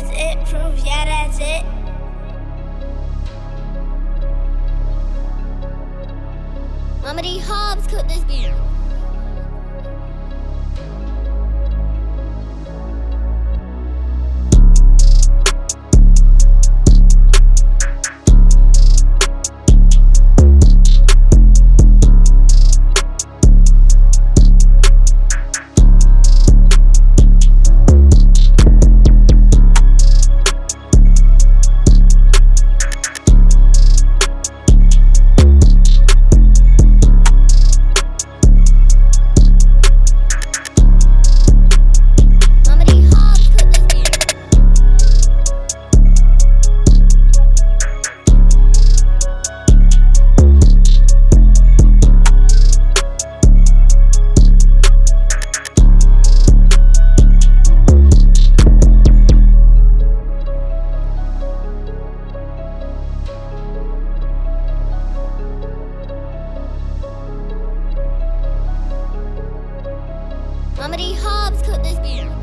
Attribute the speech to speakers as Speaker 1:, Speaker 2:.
Speaker 1: that's it. Proof, yeah, that's it. Mama. Hobbs cooked this beer. could this be?